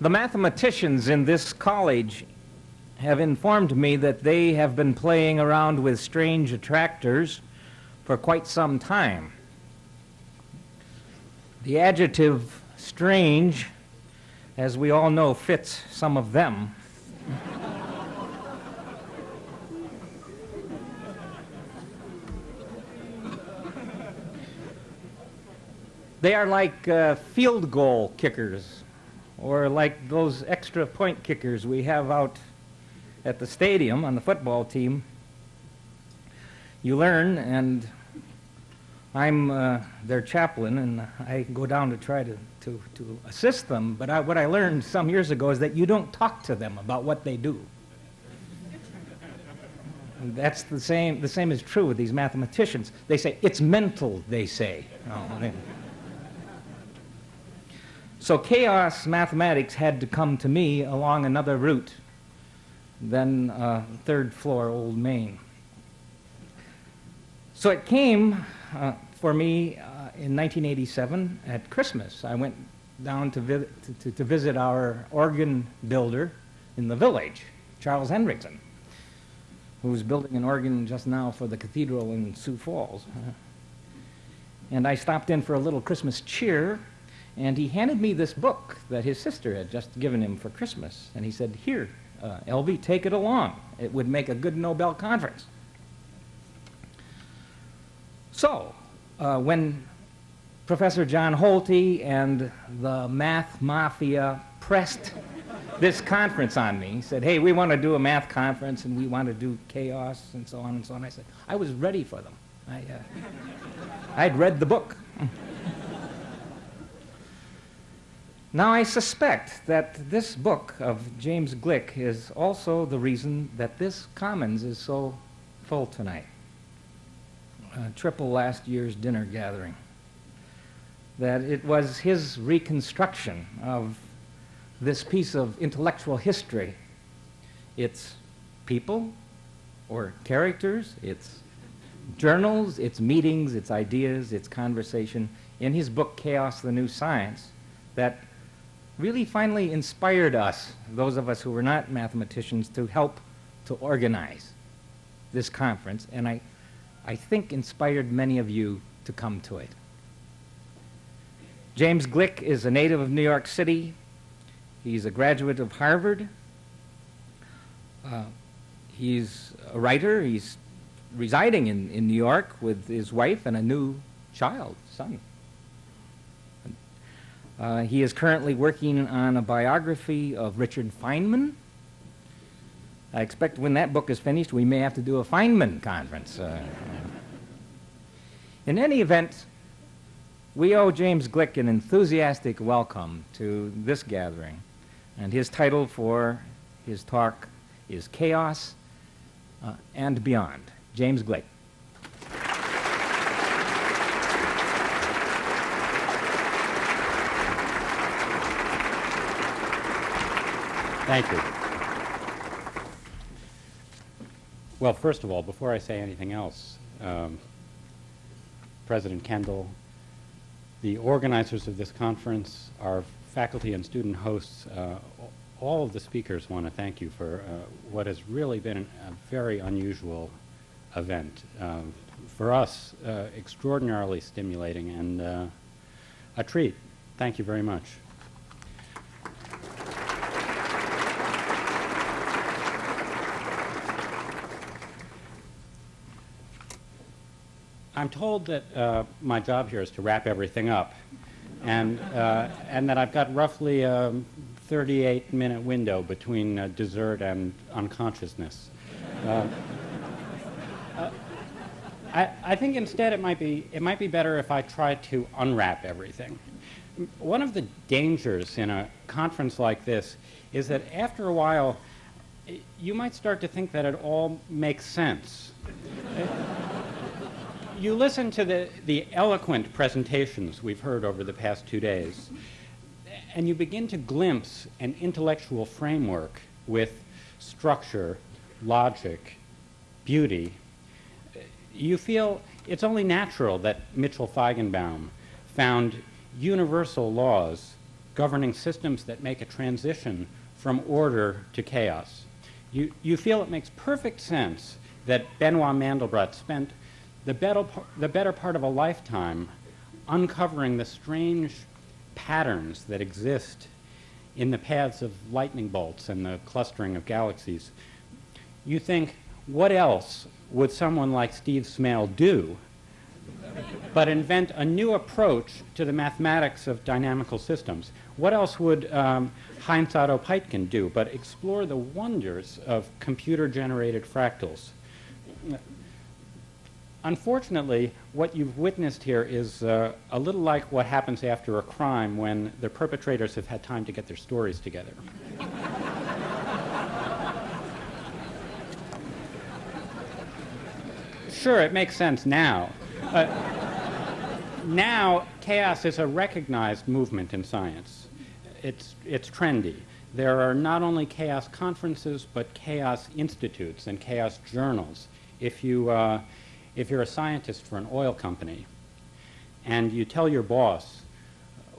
The mathematicians in this college have informed me that they have been playing around with strange attractors for quite some time. The adjective strange, as we all know, fits some of them. they are like uh, field goal kickers or like those extra point kickers we have out at the stadium on the football team. You learn, and I'm uh, their chaplain, and I go down to try to, to, to assist them. But I, what I learned some years ago is that you don't talk to them about what they do. And that's the same, the same is true with these mathematicians. They say, it's mental, they say. Oh, they, so chaos mathematics had to come to me along another route than uh, third floor Old Main. So it came uh, for me uh, in 1987 at Christmas. I went down to, vi to, to, visit our organ builder in the village, Charles Hendrickson, who's building an organ just now for the cathedral in Sioux Falls. And I stopped in for a little Christmas cheer, and he handed me this book that his sister had just given him for Christmas. And he said, Here, uh, LV, take it along. It would make a good Nobel conference. So, uh, when Professor John Holte and the math mafia pressed this conference on me, said, hey, we want to do a math conference and we want to do chaos and so on and so on. I said, I was ready for them. I, uh, I'd read the book. Now, I suspect that this book of James Gleick is also the reason that this Commons is so full tonight. triple last year's dinner gathering. That it was his reconstruction of this piece of intellectual history, its people or characters, its journals, its meetings, its ideas, its conversation, in his book Chaos the New Science, that really finally inspired us, those of us who were not mathematicians, to help to organize this conference, and I, I think inspired many of you to come to it. James Gleick is a native of New York City. He's a graduate of Harvard. Uh, he's a writer. He's residing in, in New York with his wife and a new child, son. Uh, he is currently working on a biography of Richard Feynman. I expect when that book is finished, we may have to do a Feynman conference. Uh, in any event, we owe James Gleick an enthusiastic welcome to this gathering. And his title for his talk is Chaos uh, and Beyond. James Gleick. Thank you. Well, first of all, before I say anything else, um, President Kendall, the organizers of this conference, our faculty and student hosts, uh, all of the speakers want to thank you for uh, what has really been a very unusual event. Um, for us, uh, extraordinarily stimulating and uh, a treat. Thank you very much. I'm told that uh, my job here is to wrap everything up, and uh, and that I've got roughly a 38 minute window between uh, dessert and unconsciousness. Uh, uh, I, I think instead it might be it might be better if I try to unwrap everything. One of the dangers in a conference like this is that after a while you might start to think that it all makes sense you listen to the, the eloquent presentations we've heard over the past two days, and you begin to glimpse an intellectual framework with structure, logic, beauty. You feel it's only natural that Mitchell Feigenbaum found universal laws governing systems that make a transition from order to chaos. You, you feel it makes perfect sense that Benoit Mandelbrot spent the better, the better part of a lifetime uncovering the strange patterns that exist in the paths of lightning bolts and the clustering of galaxies. You think, what else would someone like Steve Smale do but invent a new approach to the mathematics of dynamical systems? What else would um, Heinz Otto Peitgen do but explore the wonders of computer-generated fractals? Unfortunately, what you've witnessed here is uh, a little like what happens after a crime when the perpetrators have had time to get their stories together. sure, it makes sense now. Uh, now, chaos is a recognized movement in science. It's, it's trendy. There are not only chaos conferences, but chaos institutes and chaos journals. If, you, uh, if you're a scientist for an oil company and you tell your boss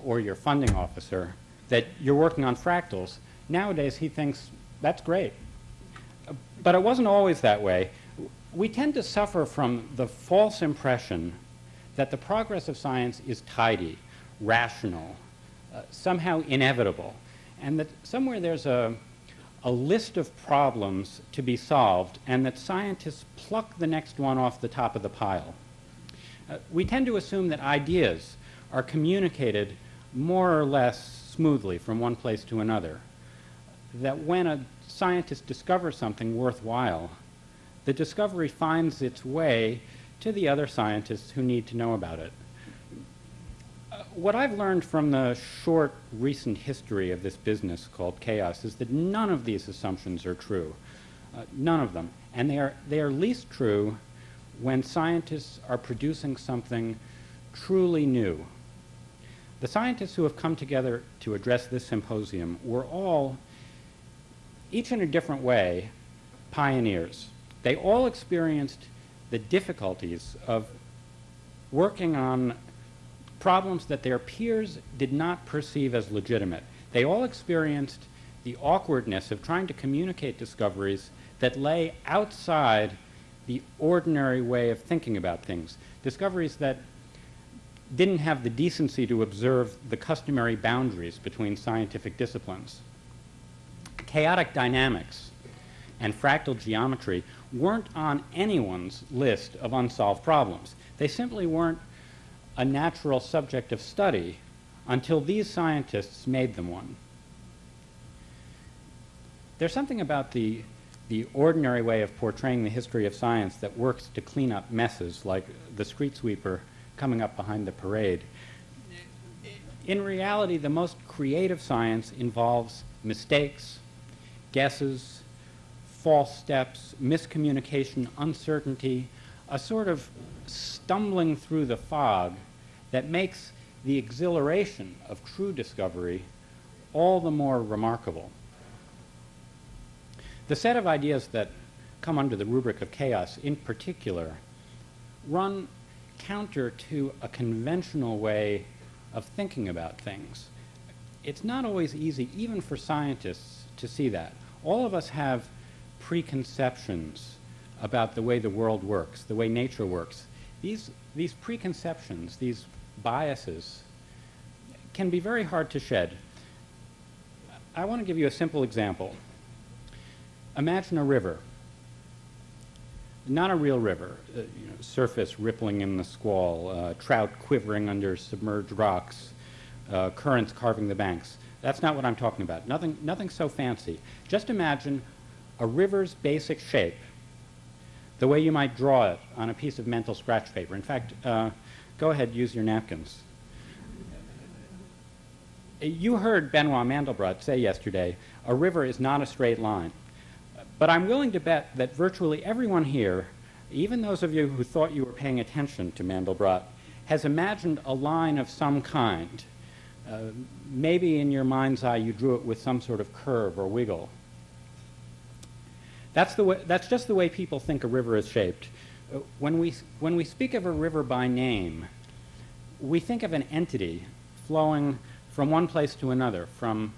or your funding officer that you're working on fractals, nowadays he thinks, that's great. But it wasn't always that way we tend to suffer from the false impression that the progress of science is tidy, rational, uh, somehow inevitable, and that somewhere there's a, a list of problems to be solved, and that scientists pluck the next one off the top of the pile. Uh, we tend to assume that ideas are communicated more or less smoothly from one place to another, that when a scientist discovers something worthwhile, the discovery finds its way to the other scientists who need to know about it. What I've learned from the short recent history of this business called chaos is that none of these assumptions are true. Uh, none of them. And they are, they are least true when scientists are producing something truly new. The scientists who have come together to address this symposium were all, each in a different way, pioneers. They all experienced the difficulties of working on problems that their peers did not perceive as legitimate. They all experienced the awkwardness of trying to communicate discoveries that lay outside the ordinary way of thinking about things. Discoveries that didn't have the decency to observe the customary boundaries between scientific disciplines. Chaotic dynamics and fractal geometry weren't on anyone's list of unsolved problems. They simply weren't a natural subject of study until these scientists made them one. There's something about the, the ordinary way of portraying the history of science that works to clean up messes like the street sweeper coming up behind the parade. In reality, the most creative science involves mistakes, guesses, false steps, miscommunication, uncertainty, a sort of stumbling through the fog that makes the exhilaration of true discovery all the more remarkable. The set of ideas that come under the rubric of chaos, in particular, run counter to a conventional way of thinking about things. It's not always easy, even for scientists, to see that. All of us have preconceptions about the way the world works, the way nature works. These, these preconceptions, these biases, can be very hard to shed. I want to give you a simple example. Imagine a river. Not a real river, uh, you know, surface rippling in the squall, uh, trout quivering under submerged rocks, uh, currents carving the banks. That's not what I'm talking about. Nothing, nothing so fancy. Just imagine a river's basic shape, the way you might draw it on a piece of mental scratch paper. In fact, uh, go ahead, use your napkins. You heard Benoit Mandelbrot say yesterday, a river is not a straight line. But I'm willing to bet that virtually everyone here, even those of you who thought you were paying attention to Mandelbrot, has imagined a line of some kind. Uh, maybe in your mind's eye you drew it with some sort of curve or wiggle. That's, the way, that's just the way people think a river is shaped. When we, when we speak of a river by name, we think of an entity flowing from one place to another, from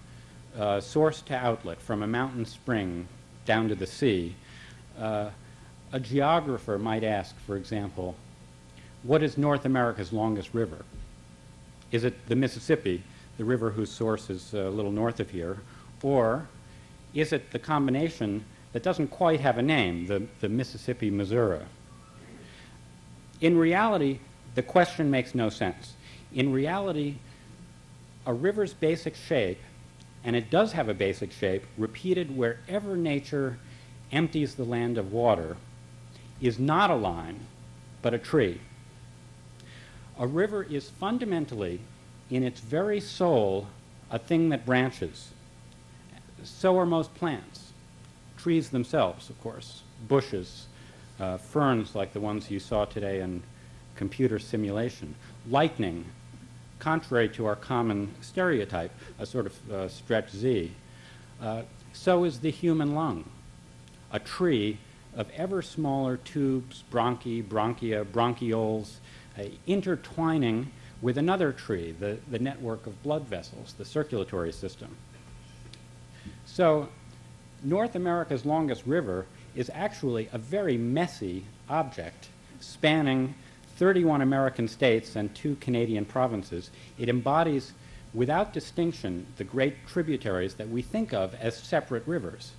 uh, source to outlet, from a mountain spring down to the sea, uh, a geographer might ask, for example, what is North America's longest river? Is it the Mississippi, the river whose source is a little north of here, or is it the combination that doesn't quite have a name, the, the Mississippi Missouri? In reality, the question makes no sense. In reality, a river's basic shape, and it does have a basic shape, repeated wherever nature empties the land of water, is not a line, but a tree. A river is fundamentally, in its very soul, a thing that branches. So are most plants. Trees themselves, of course, bushes, uh, ferns like the ones you saw today in computer simulation, lightning, contrary to our common stereotype, a sort of uh, stretch Z. Uh, so is the human lung, a tree of ever smaller tubes, bronchi, bronchia, bronchioles, uh, intertwining with another tree, the, the network of blood vessels, the circulatory system. So North America's longest river is actually a very messy object spanning 31 American states and two Canadian provinces. It embodies, without distinction, the great tributaries that we think of as separate rivers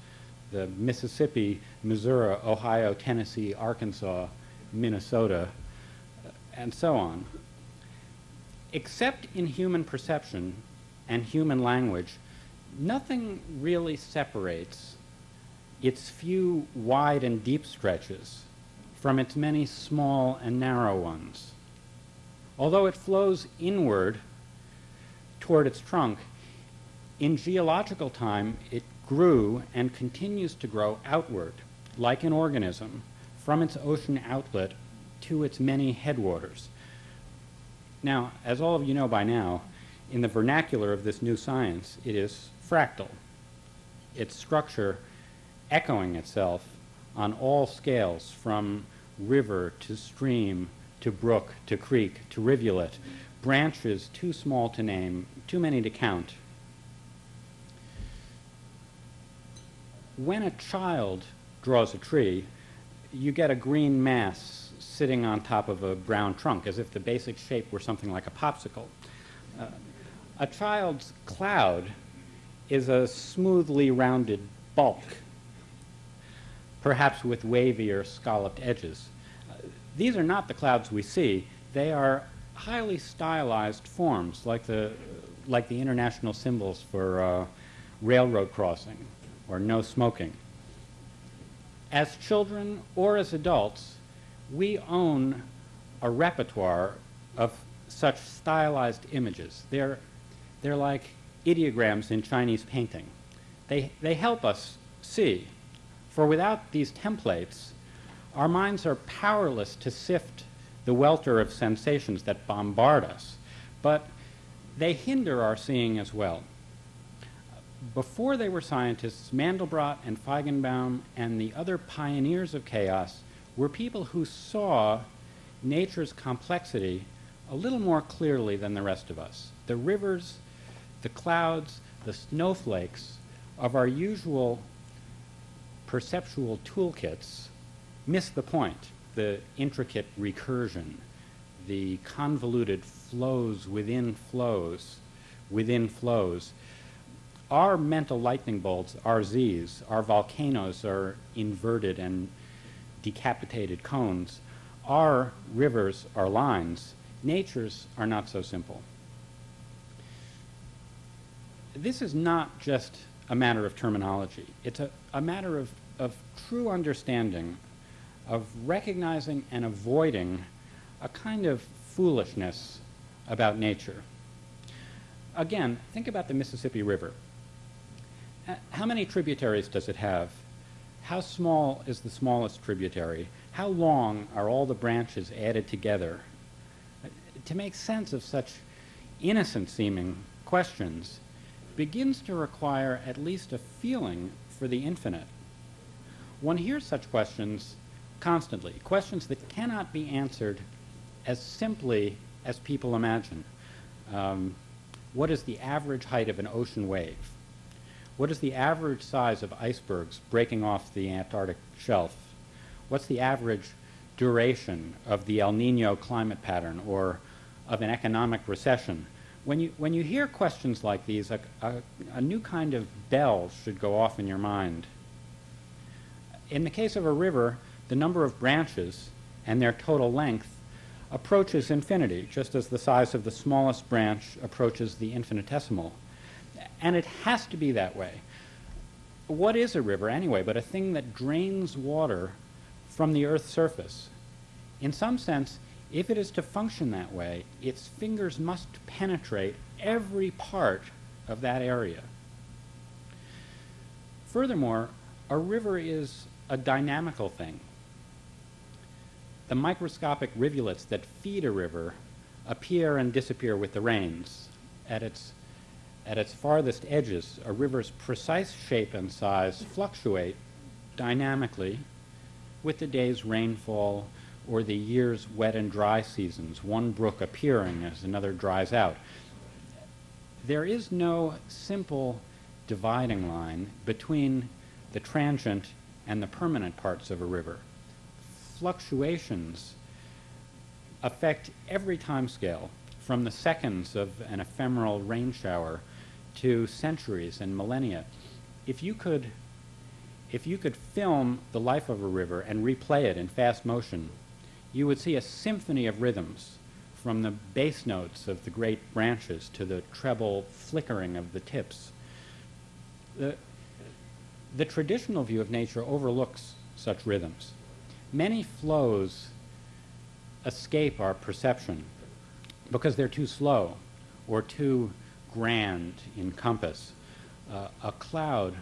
the Mississippi, Missouri, Ohio, Tennessee, Arkansas, Minnesota, uh, and so on. Except in human perception and human language, nothing really separates its few wide and deep stretches from its many small and narrow ones. Although it flows inward toward its trunk, in geological time it grew and continues to grow outward, like an organism, from its ocean outlet to its many headwaters. Now, as all of you know by now, in the vernacular of this new science, it is fractal. Its structure echoing itself on all scales from river to stream to brook to creek to rivulet, branches too small to name, too many to count. When a child draws a tree, you get a green mass sitting on top of a brown trunk, as if the basic shape were something like a popsicle. Uh, a child's cloud is a smoothly rounded bulk, perhaps with wavy or scalloped edges. Uh, these are not the clouds we see. They are highly stylized forms, like the, like the international symbols for uh, railroad crossing or no smoking. As children or as adults, we own a repertoire of such stylized images. They're, they're like ideograms in Chinese painting. They, they help us see, for without these templates, our minds are powerless to sift the welter of sensations that bombard us, but they hinder our seeing as well. Before they were scientists, Mandelbrot and Feigenbaum and the other pioneers of chaos were people who saw nature's complexity a little more clearly than the rest of us. The rivers, the clouds, the snowflakes of our usual perceptual toolkits miss the point, the intricate recursion, the convoluted flows within flows, within flows. Our mental lightning bolts, our Z's, our volcanoes are inverted and decapitated cones. Our rivers are lines. Nature's are not so simple. This is not just a matter of terminology. It's a, a matter of, of true understanding, of recognizing and avoiding a kind of foolishness about nature. Again, think about the Mississippi River. Uh, how many tributaries does it have? How small is the smallest tributary? How long are all the branches added together? Uh, to make sense of such innocent seeming questions begins to require at least a feeling for the infinite. One hears such questions constantly, questions that cannot be answered as simply as people imagine. Um, what is the average height of an ocean wave? What is the average size of icebergs breaking off the Antarctic shelf? What's the average duration of the El Nino climate pattern or of an economic recession? When you, when you hear questions like these, a, a, a new kind of bell should go off in your mind. In the case of a river, the number of branches and their total length approaches infinity, just as the size of the smallest branch approaches the infinitesimal. And it has to be that way. What is a river, anyway, but a thing that drains water from the Earth's surface? In some sense, if it is to function that way, its fingers must penetrate every part of that area. Furthermore, a river is a dynamical thing. The microscopic rivulets that feed a river appear and disappear with the rains. At its, at its farthest edges, a river's precise shape and size fluctuate dynamically with the day's rainfall or the year's wet and dry seasons, one brook appearing as another dries out. There is no simple dividing line between the transient and the permanent parts of a river. Fluctuations affect every time scale, from the seconds of an ephemeral rain shower to centuries and millennia. If you could if you could film the life of a river and replay it in fast motion, you would see a symphony of rhythms from the bass notes of the great branches to the treble flickering of the tips. The, the traditional view of nature overlooks such rhythms. Many flows escape our perception because they're too slow or too grand in compass. Uh, a cloud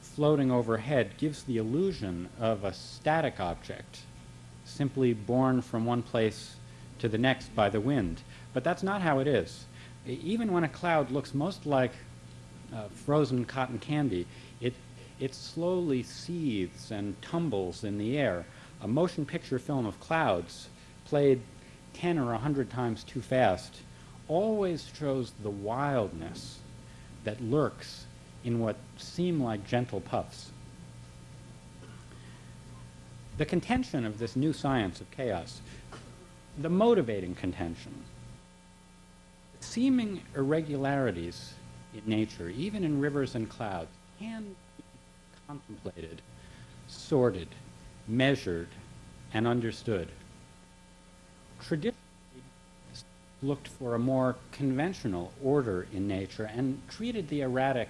floating overhead gives the illusion of a static object, simply borne from one place to the next by the wind. But that's not how it is. Even when a cloud looks most like uh, frozen cotton candy, it, slowly seethes and tumbles in the air. A motion picture film of clouds, played 10 or 100 times too fast, always shows the wildness that lurks in what seem like gentle puffs. The contention of this new science of chaos, the motivating contention, seeming irregularities in nature, even in rivers and clouds, can contemplated, sorted, measured, and understood. Traditionally, looked for a more conventional order in nature and treated the erratic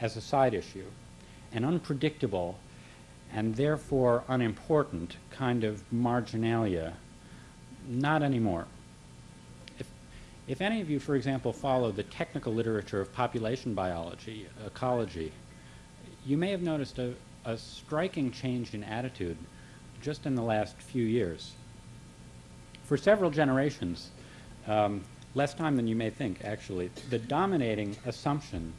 as a side issue, an unpredictable and therefore unimportant kind of marginalia. Not anymore. If, if any of you, for example, follow the technical literature of population biology, ecology, you may have noticed a, a striking change in attitude just in the last few years. For several generations, um, less time than you may think, actually, the dominating assumption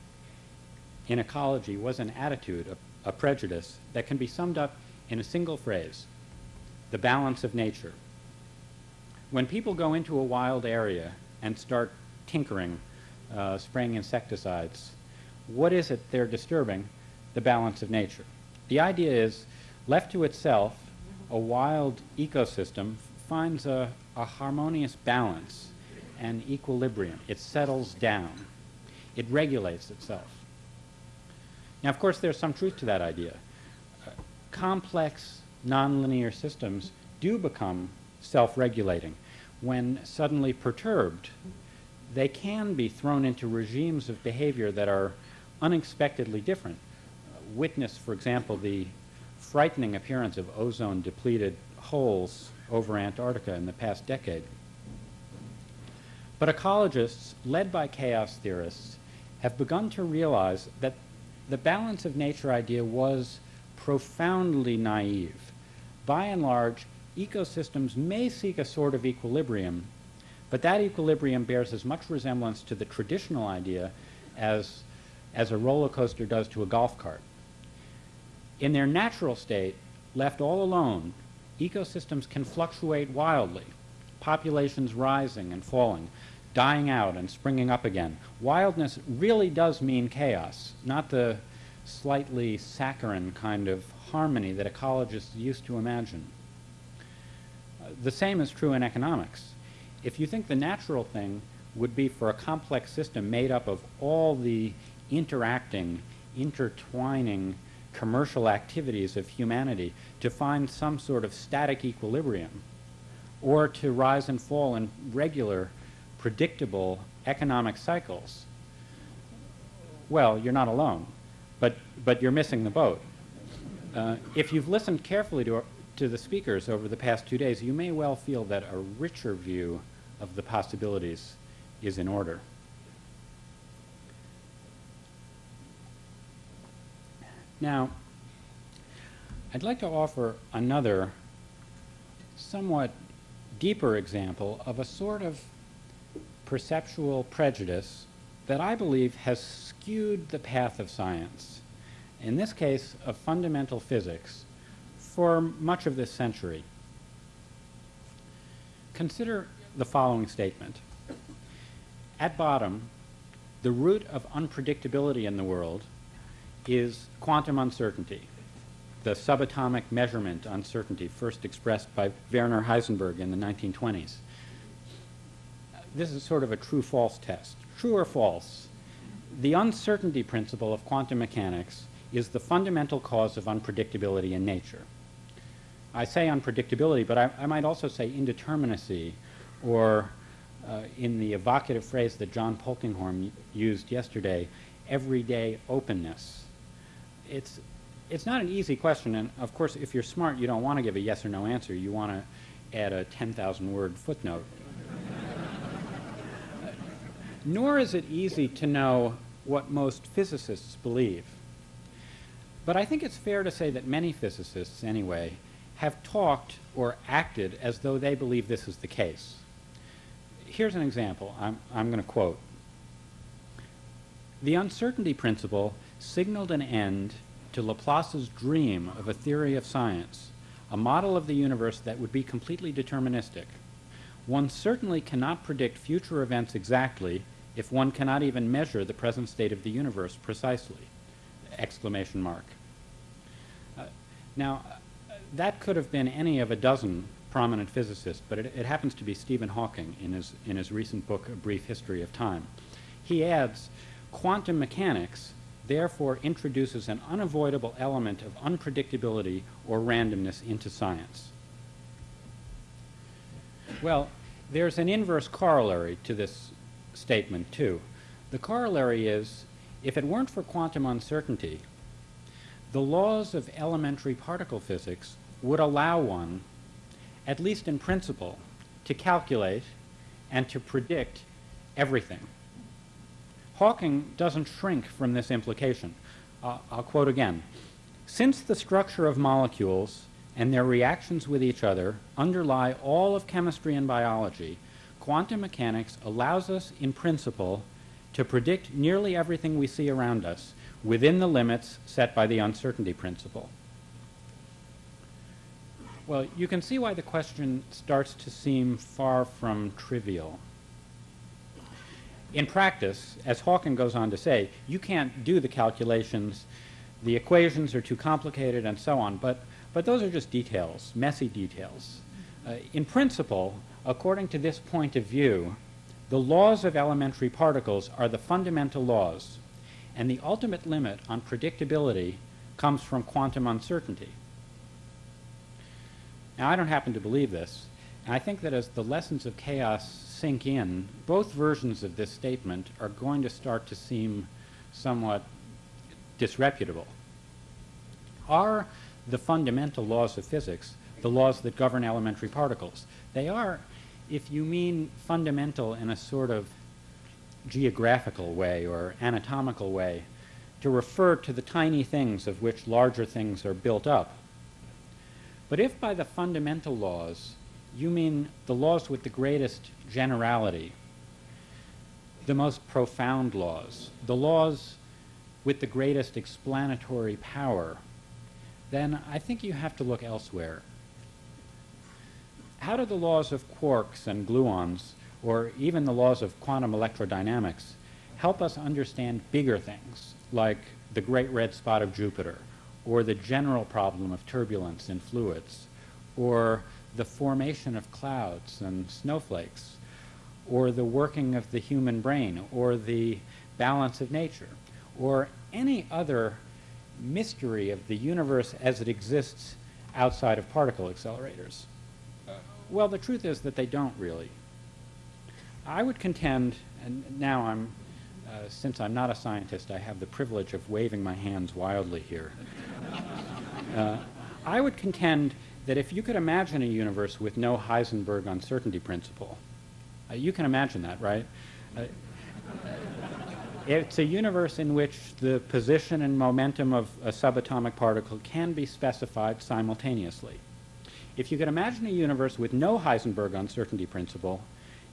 in ecology was an attitude, a, a prejudice, that can be summed up in a single phrase the balance of nature. When people go into a wild area and start tinkering, uh, spraying insecticides, what is it they're disturbing? The balance of nature. The idea is, left to itself, a wild ecosystem finds a, a harmonious balance and equilibrium. It settles down. It regulates itself. Now, of course, there's some truth to that idea. Uh, complex, nonlinear systems do become self-regulating. When suddenly perturbed, they can be thrown into regimes of behavior that are unexpectedly different. Witness, for example, the frightening appearance of ozone-depleted holes over Antarctica in the past decade. But ecologists, led by chaos theorists, have begun to realize that the balance of nature idea was profoundly naive. By and large, ecosystems may seek a sort of equilibrium, but that equilibrium bears as much resemblance to the traditional idea as, as a roller coaster does to a golf cart. In their natural state, left all alone, ecosystems can fluctuate wildly, populations rising and falling. dying out and springing up again. Wildness really does mean chaos, not the slightly saccharine kind of harmony that ecologists used to imagine. The same is true in economics. If you think the natural thing would be for a complex system made up of all the interacting, intertwining commercial activities of humanity to find some sort of static equilibrium or to rise and fall in regular, predictable economic cycles, well, you're not alone, but, but you're missing the boat. Uh, if you've listened carefully to, to the speakers over the past two days, you may well feel that a richer view of the possibilities is in order. Now, I'd like to offer another somewhat deeper example of a sort of perceptual prejudice that I believe has skewed the path of science, in this case of fundamental physics, for much of this century. Consider the following statement. At bottom, the root of unpredictability in the world is quantum uncertainty, the subatomic measurement uncertainty first expressed by Werner Heisenberg in the 1920s. This is sort of a true-false test. True or false? The uncertainty principle of quantum mechanics is the fundamental cause of unpredictability in nature. I say unpredictability, but I, I might also say indeterminacy, or uh, in the evocative phrase that John Polkinghorne used yesterday, everyday openness. It's, it's not an easy question, and of course, if you're smart, you don't want to give a yes or no answer. You want to add a 10,000 word footnote. Nor is it easy to know what most physicists believe. But I think it's fair to say that many physicists, anyway, have talked or acted as though they believe this is the case. Here's an example. I'm, I'm going to quote. The uncertainty principle signaled an end to Laplace's dream of a theory of science, a model of the universe that would be completely deterministic. One certainly cannot predict future events exactly if one cannot even measure the present state of the universe precisely. Exclamation mark. Uh, now, uh, that could have been any of a dozen prominent physicists, but it, it, happens to be Stephen Hawking in his, in his recent book, A Brief History of Time. He adds, quantum mechanics therefore introduces an unavoidable element of unpredictability or randomness into science. Well, there's an inverse corollary to this statement, too. The corollary is, if it weren't for quantum uncertainty, the laws of elementary particle physics would allow one, at least in principle, to calculate and to predict everything. Hawking doesn't shrink from this implication. Uh, I'll quote again. Since the structure of molecules and their reactions with each other underlie all of chemistry and biology, quantum mechanics allows us, in principle, to predict nearly everything we see around us within the limits set by the uncertainty principle. Well, you can see why the question starts to seem far from trivial. In practice, as Hawking goes on to say, you can't do the calculations, the equations are too complicated, and so on, but, but those are just details, messy details. Uh, in principle, According to this point of view, the laws of elementary particles are the fundamental laws, and the ultimate limit on predictability comes from quantum uncertainty. Now, I don't happen to believe this, and I think that as the lessons of chaos sink in, both versions of this statement are going to start to seem somewhat disreputable. Are the fundamental laws of physics the laws that govern elementary particles? They are if you mean fundamental in a sort of geographical way or anatomical way, to refer to the tiny things of which larger things are built up. But if by the fundamental laws you mean the laws with the greatest generality, the most profound laws, the laws with the greatest explanatory power, then I think you have to look elsewhere. How do the laws of quarks and gluons or even the laws of quantum electrodynamics help us understand bigger things, like the great red spot of Jupiter, or the general problem of turbulence in fluids, or the formation of clouds and snowflakes, or the working of the human brain, or the balance of nature, or any other mystery of the universe as it exists outside of particle accelerators? Well, the truth is that they don't really. I would contend, and now I'm, uh, since I'm not a scientist, I have the privilege of waving my hands wildly here. uh, I would contend that if you could imagine a universe with no Heisenberg uncertainty principle, uh, you can imagine that, right? Uh, it's a universe in which the position and momentum of a subatomic particle can be specified simultaneously. If you could imagine a universe with no Heisenberg uncertainty principle,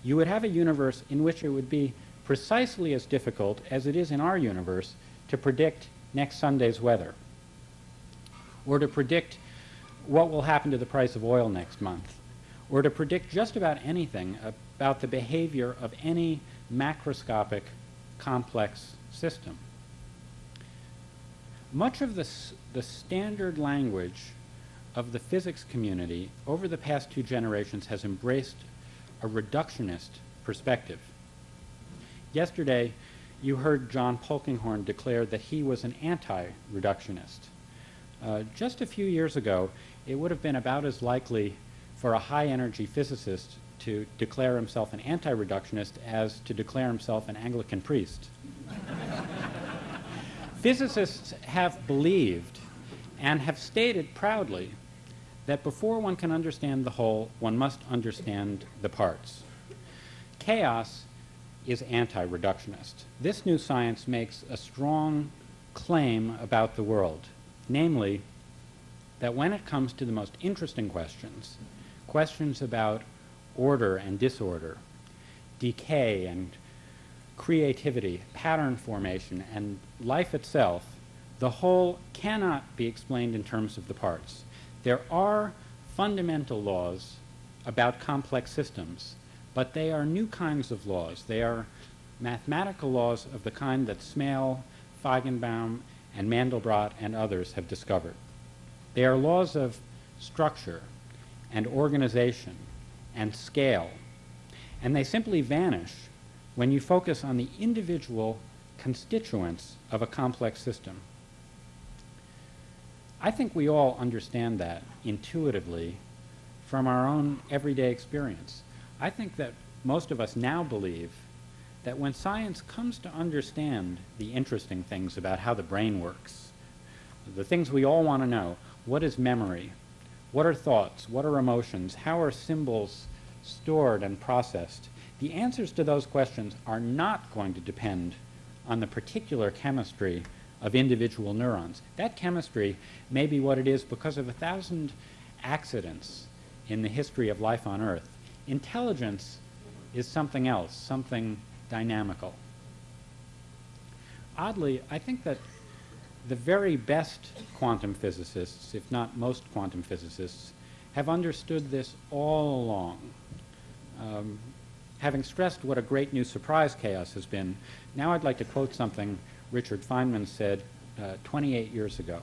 you would have a universe in which it would be precisely as difficult as it is in our universe to predict next Sunday's weather, or to predict what will happen to the price of oil next month, or to predict just about anything about the behavior of any macroscopic complex system. Much of the, the standard language of the physics community over the past two generations has embraced a reductionist perspective. Yesterday, you heard John Polkinghorne declare that he was an anti-reductionist. Uh, just a few years ago, it would have been about as likely for a high-energy physicist to declare himself an anti-reductionist as to declare himself an Anglican priest. Physicists have believed and have stated proudly that before one can understand the whole, one must understand the parts. Chaos is anti-reductionist. This new science makes a strong claim about the world, namely that when it comes to the most interesting questions, questions about order and disorder, decay and creativity, pattern formation, and life itself, the whole cannot be explained in terms of the parts. There are fundamental laws about complex systems, but they are new kinds of laws. They are mathematical laws of the kind that Smale, Feigenbaum, and Mandelbrot and others have discovered. They are laws of structure and organization and scale, and they simply vanish when you focus on the individual constituents of a complex system. I think we all understand that intuitively from our own everyday experience. I think that most of us now believe that when science comes to understand the interesting things about how the brain works, the things we all want to know, what is memory? What are thoughts? What are emotions? How are symbols stored and processed? The answers to those questions are not going to depend on the particular chemistry of individual neurons. That chemistry may be what it is because of a thousand accidents in the history of life on Earth. Intelligence is something else, something dynamical. Oddly, I think that the very best quantum physicists, if not most quantum physicists, have understood this all along. Um, having stressed what a great new surprise chaos has been, now I'd like to quote something Richard Feynman said uh, 28 years ago.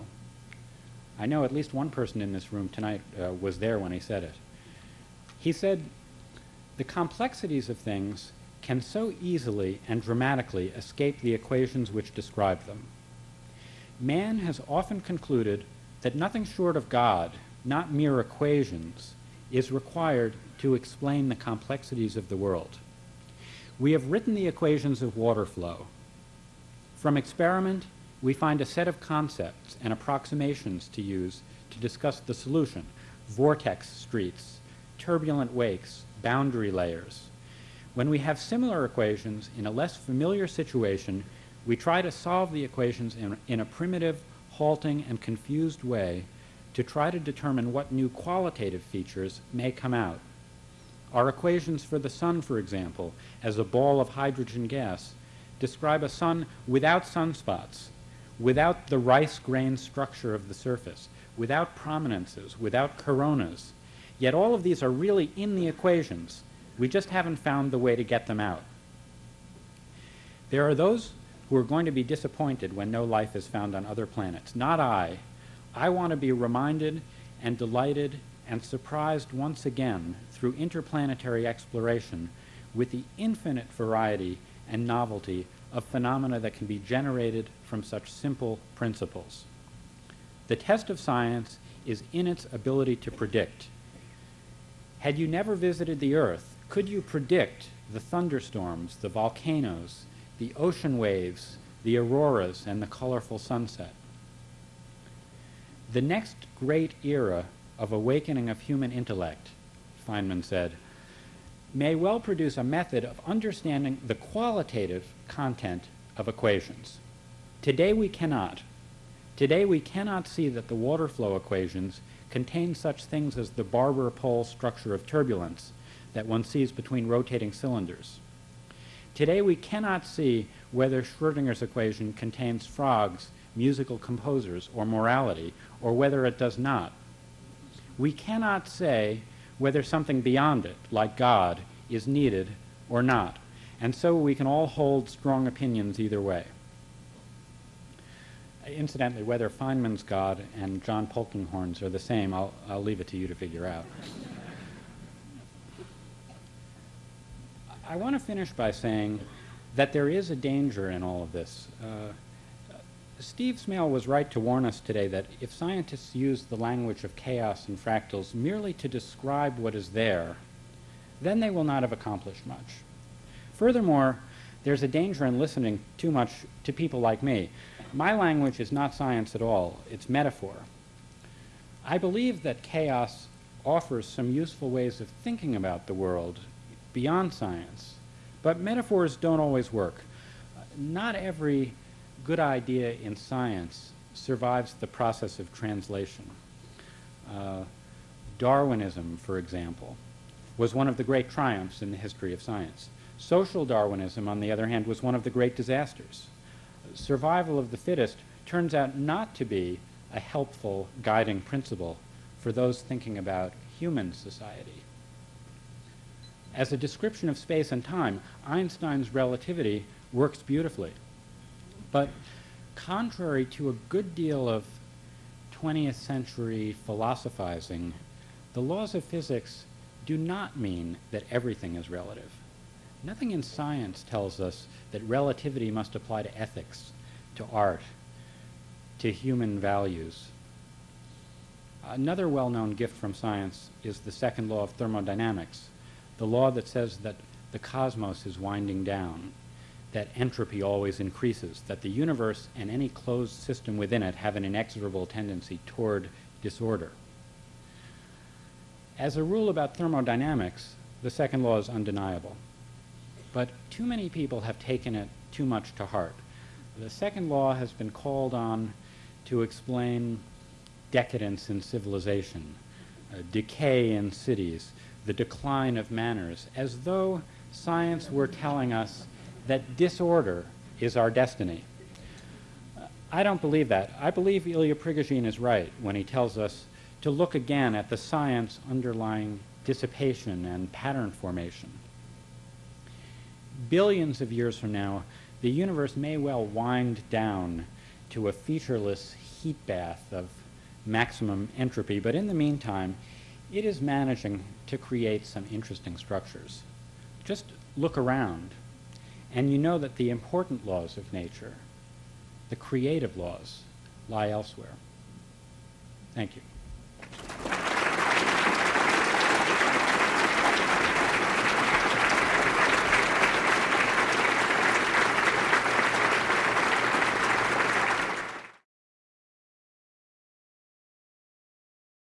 I know at least one person in this room tonight uh, was there when he said it. He said, the complexities of things can so easily and dramatically escape the equations which describe them. Man has often concluded that nothing short of God, not mere equations, is required to explain the complexities of the world. We have written the equations of water flow, from experiment, we find a set of concepts and approximations to use to discuss the solution, vortex streets, turbulent wakes, boundary layers. When we have similar equations in a less familiar situation, we try to solve the equations in, in a primitive, halting, and confused way to try to determine what new qualitative features may come out. Our equations for the sun, for example, as a ball of hydrogen gas, describe a sun without sunspots, without the rice grain structure of the surface, without prominences, without coronas. Yet all of these are really in the equations, We just haven't found the way to get them out. There are those who are going to be disappointed when no life is found on other planets. Not I. I want to be reminded and delighted and surprised once again through interplanetary exploration with the infinite variety and novelty of phenomena that can be generated from such simple principles. The test of science is in its ability to predict. Had you never visited the Earth, could you predict the thunderstorms, the volcanoes, the ocean waves, the auroras, and the colorful sunset? The next great era of awakening of human intellect, Feynman said, may well produce a method of understanding the qualitative content of equations. Today we cannot. Today we cannot see that the water flow equations contain such things as the barber pole structure of turbulence that one sees between rotating cylinders. Today we cannot see whether Schrodinger's equation contains frogs, musical composers, or morality, or whether it does not. We cannot say whether something beyond it, like God, is needed or not. And so we can all hold strong opinions either way. Incidentally, whether Feynman's God and John Polkinghorne's are the same, I'll, I'll leave it to you to figure out. I want to finish by saying that there is a danger in all of this. Uh, Steve Smale was right to warn us today that if scientists use the language of chaos and fractals merely to describe what is there, then they will not have accomplished much. Furthermore, there's a danger in listening too much to people like me. My language is not science at all, it's metaphor. I believe that chaos offers some useful ways of thinking about the world beyond science, but metaphors don't always work. Not every good idea in science survives the process of translation. Uh, Darwinism, for example, was one of the great triumphs in the history of science. Social Darwinism, on the other hand, was one of the great disasters. Survival of the fittest turns out not to be a helpful guiding principle for those thinking about human society. As a description of space and time, Einstein's relativity works beautifully. But contrary to a good deal of 20th century philosophizing, the laws of physics do not mean that everything is relative. Nothing in science tells us that relativity must apply to ethics, to art, to human values. Another well-known gift from science is the second law of thermodynamics, the law that says that the cosmos is winding down that entropy always increases, that the universe and any closed system within it have an inexorable tendency toward disorder. As a rule about thermodynamics, the second law is undeniable. But too many people have taken it too much to heart. The second law has been called on to explain decadence in civilization, uh, decay in cities, the decline of manners, as though science were telling us that disorder is our destiny. I don't believe that. I believe Ilya Prigogine is right when he tells us to look again at the science underlying dissipation and pattern formation. Billions of years from now, the universe may well wind down to a featureless heat bath of maximum entropy, but in the meantime, it is managing to create some interesting structures. Just look around. And you know that the important laws of nature, the creative laws, lie elsewhere. Thank you.